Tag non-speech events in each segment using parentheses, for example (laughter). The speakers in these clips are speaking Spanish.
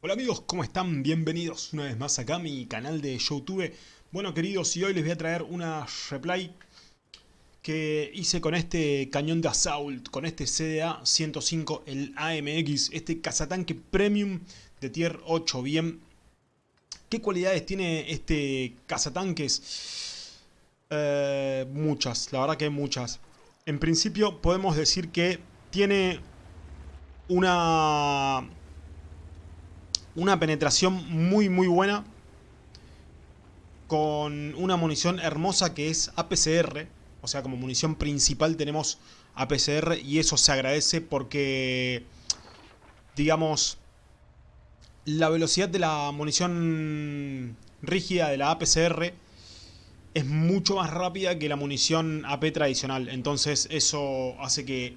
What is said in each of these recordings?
Hola amigos, ¿cómo están? Bienvenidos una vez más acá a mi canal de Youtube. Bueno queridos, y hoy les voy a traer una replay que hice con este cañón de Assault, con este CDA 105, el AMX, este cazatanque premium de tier 8, bien. ¿Qué cualidades tiene este cazatanques? Eh, muchas, la verdad que muchas. En principio podemos decir que tiene una una penetración muy muy buena con una munición hermosa que es APCR. O sea, como munición principal tenemos APCR y eso se agradece porque, digamos, la velocidad de la munición rígida de la APCR es mucho más rápida que la munición AP tradicional. Entonces eso hace que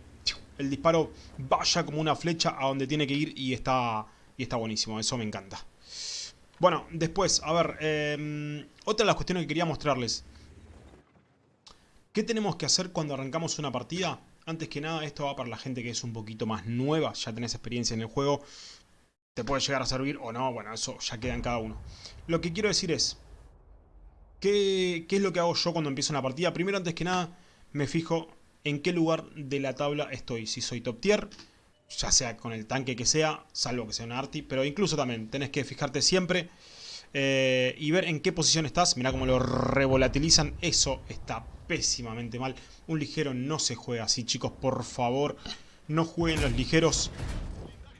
el disparo vaya como una flecha a donde tiene que ir y está y está buenísimo, eso me encanta. Bueno, después, a ver, em, otra de las cuestiones que quería mostrarles. ¿Qué tenemos que hacer cuando arrancamos una partida? Antes que nada, esto va para la gente que es un poquito más nueva, ya tenés experiencia en el juego. Te puede llegar a servir o no, bueno, eso ya queda en cada uno. Lo que quiero decir es, ¿qué, qué es lo que hago yo cuando empiezo una partida? Primero, antes que nada, me fijo en qué lugar de la tabla estoy. Si soy top tier, ya sea con el tanque que sea, salvo que sea un arti, pero incluso también tenés que fijarte siempre eh, y ver en qué posición estás. Mirá cómo lo revolatilizan, eso está pésimamente mal. Un ligero no se juega así, chicos, por favor, no jueguen los ligeros.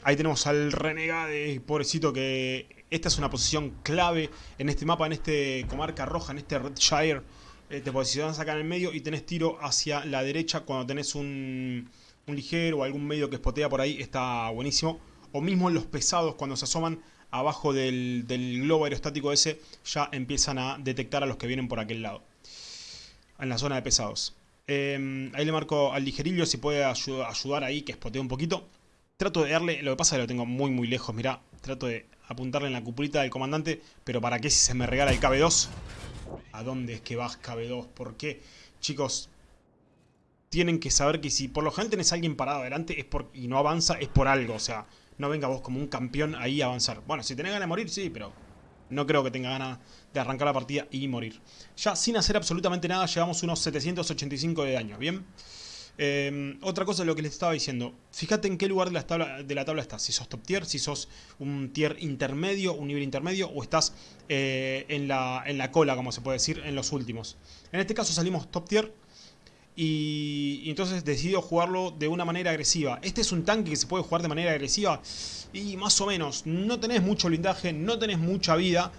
Ahí tenemos al renegade, pobrecito, que esta es una posición clave en este mapa, en este comarca roja, en este Redshire. Eh, te posicionas acá en el medio y tenés tiro hacia la derecha cuando tenés un un ligero o algún medio que espotea por ahí está buenísimo. O mismo los pesados cuando se asoman abajo del, globo aerostático ese ya empiezan a detectar a los que vienen por aquel lado. En la zona de pesados. Em, ahí le marco al ligerillo si puede ayudar ahí que espotee un poquito. Trato de darle, lo que pasa es que lo tengo muy muy lejos, mirá. Trato de apuntarle en la cupulita del comandante, pero ¿para qué si se me regala el KB2? ¿A dónde es que vas KB2? ¿Por qué? Chicos, tienen que saber que si por lo general tenés a alguien parado adelante es por, y no avanza, es por algo. O sea, no venga vos como un campeón ahí a avanzar. Bueno, si tenés ganas de morir, sí, pero no creo que tenga ganas de arrancar la partida y morir. Ya sin hacer absolutamente nada, llevamos unos 785 de daño, ¿bien? Em, otra cosa de lo que les estaba diciendo. Fíjate en qué lugar de la, tabla, de la tabla estás. Si sos top tier, si sos un tier intermedio, un nivel intermedio, o estás eh, en, la, en la cola, como se puede decir, en los últimos. En este caso salimos top tier y, entonces decido jugarlo de una manera agresiva. Este es un tanque que se puede jugar de manera agresiva y más o menos. No tenés mucho blindaje, no tenés mucha vida.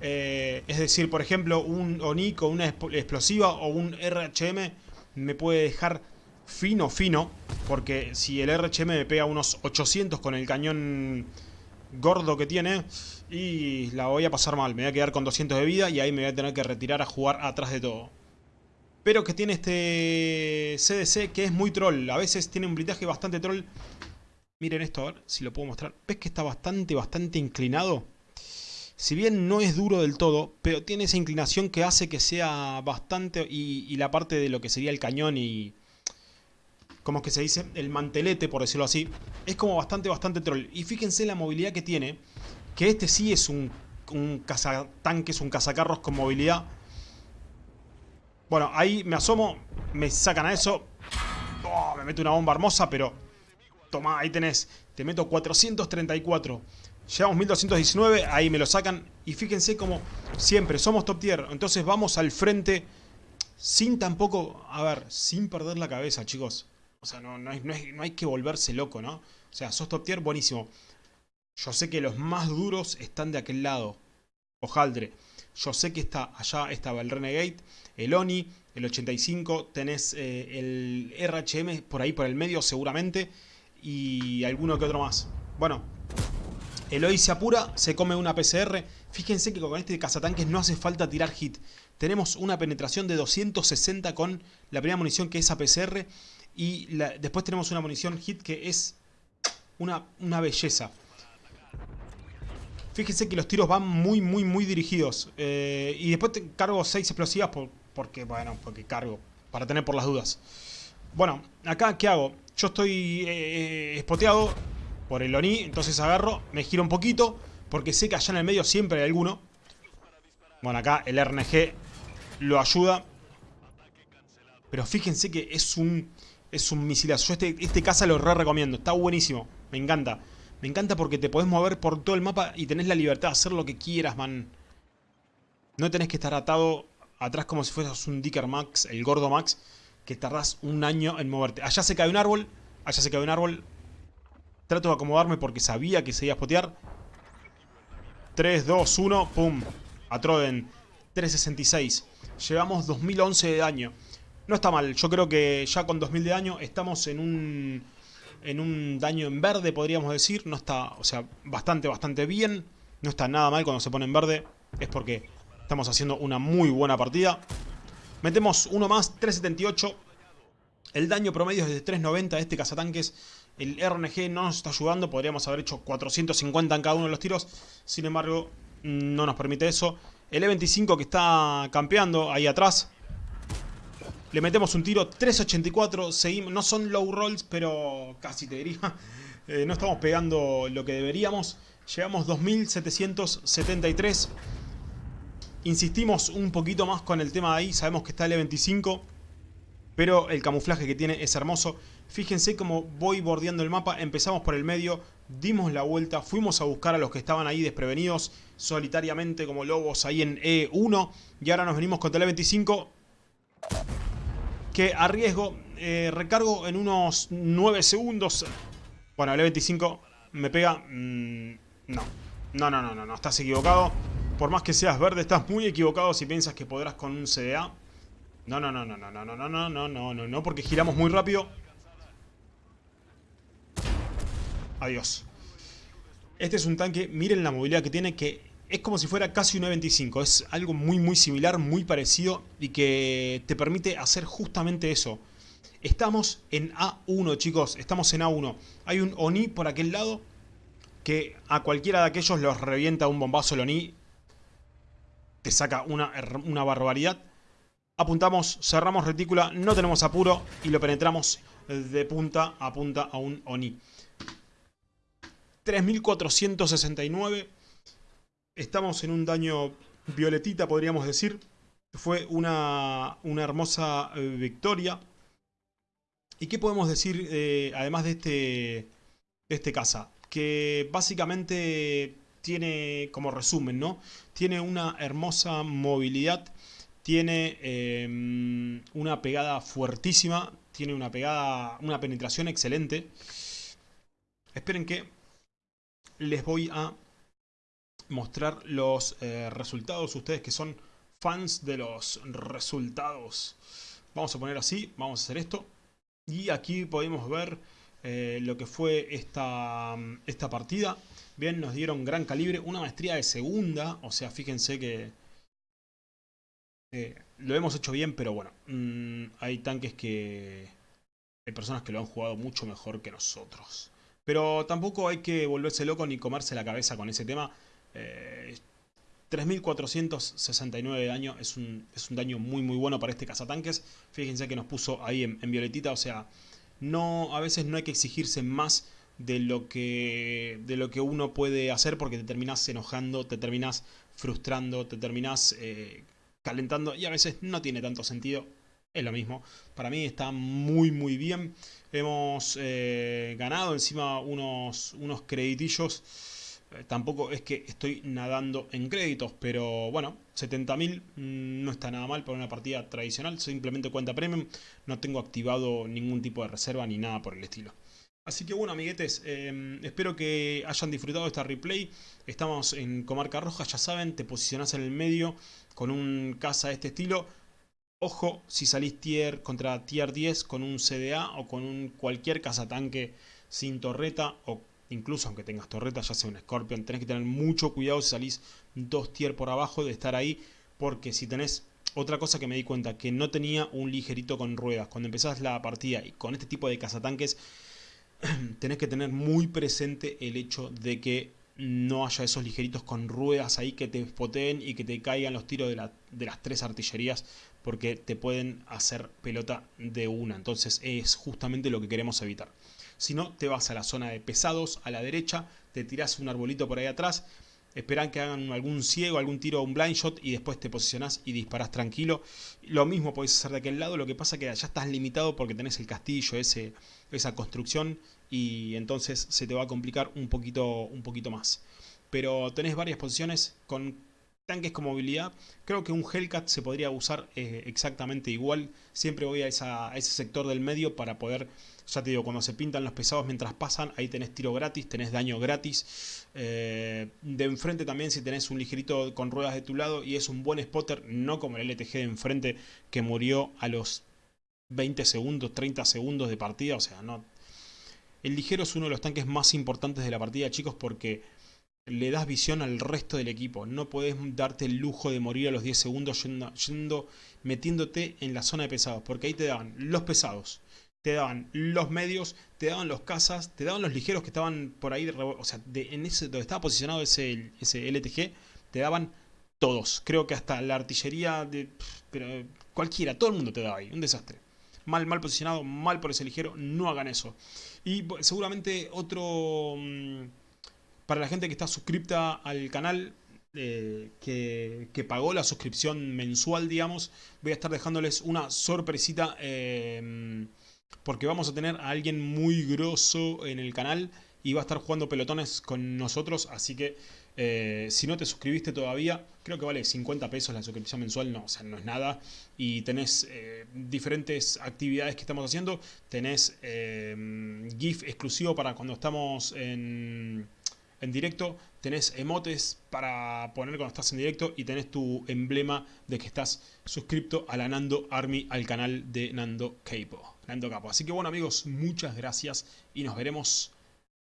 Eh, es decir, por ejemplo, un ONIC o una explosiva o un RHM me puede dejar fino, fino. Porque si el RHM me pega unos 800 con el cañón gordo que tiene y la voy a pasar mal. Me voy a quedar con 200 de vida y ahí me voy a tener que retirar a jugar atrás de todo pero que tiene este CDC que es muy troll. A veces tiene un blindaje bastante troll. Miren esto, a ver si lo puedo mostrar. ¿Ves que está bastante, bastante inclinado? Si bien no es duro del todo, pero tiene esa inclinación que hace que sea bastante... Y, la parte de lo que sería el cañón y... Como es que se dice? El mantelete, por decirlo así. Es como bastante, bastante troll. Y fíjense la movilidad que tiene. Que este sí es un, un cazatanques, un cazacarros con movilidad bueno, ahí me asomo, me sacan a eso. Oh, me meto una bomba hermosa, pero... Toma, ahí tenés. Te meto 434. Llegamos 1219, ahí me lo sacan. Y fíjense como siempre, somos top tier. Entonces vamos al frente sin tampoco... A ver, sin perder la cabeza, chicos. O sea, no, no, hay, no hay que volverse loco, ¿no? O sea, sos top tier, buenísimo. Yo sé que los más duros están de aquel lado. Ojaldre. Yo sé que está allá estaba el Renegade, el Oni, el 85, tenés eh, el RHM por ahí por el medio seguramente y alguno que otro más. Bueno, el OI se apura, se come una PCR. Fíjense que con este cazatanques no hace falta tirar hit. Tenemos una penetración de 260 con la primera munición que es APCR y después tenemos una munición hit que es una, una belleza. Fíjense que los tiros van muy, muy, muy dirigidos. Eh, y después cargo 6 explosivas porque, bueno, porque cargo. Para tener por las dudas. Bueno, acá, ¿qué hago? Yo estoy eh, espoteado. por el Oni. Entonces agarro, me giro un poquito, porque sé que allá en el medio siempre hay alguno. Bueno, acá el RNG lo ayuda. Pero fíjense que es un, es un misilazo. Yo este, este caza lo re recomiendo. Está buenísimo. Me encanta. Me encanta porque te podés mover por todo el mapa y tenés la libertad de hacer lo que quieras, man. No tenés que estar atado atrás como si fueras un Dicker Max, el gordo Max, que tardás un año en moverte. Allá se cae un árbol, allá se cae un árbol. Trato de acomodarme porque sabía que se iba a spotear. 3, 2, 1, pum. A Troden. 366. Llevamos 2011 de daño. No está mal, yo creo que ya con 2000 de daño estamos en un en un daño en verde, podríamos decir. No está, o sea, bastante, bastante bien. No está nada mal cuando se pone en verde. Es porque estamos haciendo una muy buena partida. Metemos uno más, 378. El daño promedio es de 390 de este cazatanques. El RNG no nos está ayudando. Podríamos haber hecho 450 en cada uno de los tiros. Sin embargo, no nos permite eso. El E25 que está campeando ahí atrás. Le metemos un tiro 384. Seguimos, no son low rolls, pero casi te diría. (laughs) Eh, no estamos pegando lo que deberíamos. Llegamos 2773. Insistimos un poquito más con el tema de ahí. Sabemos que está el E25. Pero el camuflaje que tiene es hermoso. Fíjense cómo voy bordeando el mapa. Empezamos por el medio. Dimos la vuelta. Fuimos a buscar a los que estaban ahí desprevenidos. Solitariamente como lobos ahí en E1. Y ahora nos venimos contra el E25 que arriesgo, eh, recargo en unos 9 segundos. Bueno, el E25 me pega... Mm, no. no, no, no, no, no, estás equivocado. Por más que seas verde, estás muy equivocado si piensas que podrás con un CDA. No, no, no, no, no, no, no, no, no, no, no, no, no, porque giramos muy rápido. Adiós. Este es un tanque, miren la movilidad que tiene, que es como si fuera casi un E25. Es algo muy muy similar, muy parecido y que te permite hacer justamente eso. Estamos en A1 chicos, estamos en A1. Hay un Oni por aquel lado que a cualquiera de aquellos los revienta un bombazo el Oni. Te saca una, una barbaridad. Apuntamos, cerramos retícula, no tenemos apuro y lo penetramos de punta a punta a un Oni. 3469 Estamos en un daño violetita, podríamos decir. Fue una, una hermosa eh, victoria. ¿Y qué podemos decir eh, además de este, de este caza? Que básicamente tiene, como resumen, ¿no? Tiene una hermosa movilidad, tiene em, una pegada fuertísima, tiene una pegada, una penetración excelente. Esperen que les voy a mostrar los eh, resultados. Ustedes que son fans de los resultados. Vamos a poner así, vamos a hacer esto. Y aquí podemos ver eh, lo que fue esta, esta partida. Bien, nos dieron gran calibre, una maestría de segunda. O sea, fíjense que eh, lo hemos hecho bien, pero bueno, mm, hay tanques que... Hay personas que lo han jugado mucho mejor que nosotros. Pero tampoco hay que volverse loco ni comerse la cabeza con ese tema. 3.469 eh, de daño es un, es un, daño muy muy bueno para este cazatanques. Fíjense que nos puso ahí en, violetita, o sea, no, a veces no hay que exigirse más de lo, que, de lo que uno puede hacer porque te terminas enojando, te terminas frustrando, te terminas eh, calentando y a veces no tiene tanto sentido. Es lo mismo. Para mí está muy muy bien. Hemos eh, ganado encima unos, unos creditillos tampoco es que estoy nadando en créditos, pero bueno, 70.000 mm, no está nada mal para una partida tradicional, simplemente cuenta premium, no tengo activado ningún tipo de reserva ni nada por el estilo. Así que bueno amiguetes, em, espero que hayan disfrutado esta replay, estamos en Comarca Roja, ya saben, te posicionas en el medio con un caza de este estilo, Ojo si salís tier contra tier 10 con un CDA o con un cualquier cazatanque sin torreta o incluso aunque tengas torreta, ya sea un Scorpion, tenés que tener mucho cuidado si salís dos tier por abajo de estar ahí, porque si tenés otra cosa que me di cuenta, que no tenía un ligerito con ruedas. Cuando empezás la partida y con este tipo de cazatanques, (clears throat) tenés que tener muy presente el hecho de que no haya esos ligeritos con ruedas ahí que te spoteen y que te caigan los tiros de las tres artillerías porque te pueden hacer pelota de una. Entonces es justamente lo que queremos evitar. Si no, te vas a la zona de pesados, a la derecha, te tirás un arbolito por ahí atrás, esperan que hagan algún ciego, algún tiro, un blind shot y después te posicionás y disparás tranquilo. Lo mismo podés hacer de aquel lado, lo que pasa es que allá estás limitado porque tenés el castillo, ese, esa construcción y entonces se te va a complicar un poquito, un poquito más. Pero tenés varias posiciones con tanques con movilidad. Creo que un Hellcat se podría usar eh, exactamente igual. Siempre voy a, ese sector del medio para poder, ya te digo, cuando se pintan los pesados mientras pasan, ahí tenés tiro gratis, tenés daño gratis. Eh, de enfrente también si tenés un ligerito con ruedas de tu lado y es un buen spotter, no como el LTG de enfrente que murió a los 20 segundos, 30 segundos de partida. O sea, no... El ligero es uno de los tanques más importantes de la partida, chicos, porque le das visión al resto del equipo. No puedes darte el lujo de morir a los 10 segundos yendo, metiéndote en la zona de pesados. Porque ahí te daban los pesados, te daban los medios, te daban los cazas, te daban los ligeros que estaban por ahí. O sea, en ese donde estaba posicionado ese, ese LTG, te daban todos. Creo que hasta la artillería de... Pero cualquiera, todo el mundo te daba ahí. Un desastre. Mal, mal posicionado, mal por ese ligero. No hagan eso. Y seguramente otro... Para la gente que está suscripta al canal, eh, que, pagó la suscripción mensual, digamos, voy a estar dejándoles una sorpresita. Eh, porque vamos a tener a alguien muy grosso en el canal y va a estar jugando pelotones con nosotros. Así que eh, si no te suscribiste todavía, creo que vale 50 pesos la suscripción mensual, no, o sea, no es nada. Y tenés diferentes actividades que estamos haciendo. Tenés GIF exclusivo para cuando estamos en en directo, tenés emotes para poner cuando estás en directo y tenés tu emblema de que estás suscripto a la Nando Army, al canal de Nando Capo. Nando Capo. Así que bueno amigos, muchas gracias y nos veremos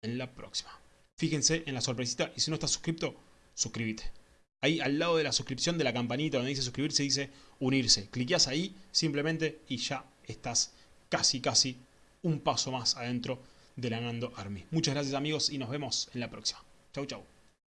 en la próxima. Fíjense en la sorpresita y si no estás suscripto, suscríbete. Ahí al lado de la suscripción de la campanita donde dice suscribirse dice unirse. Cliqueas ahí simplemente y ya estás casi casi un paso más adentro de la Nando Army. Muchas gracias amigos y nos vemos en la próxima. Ciao, ciao.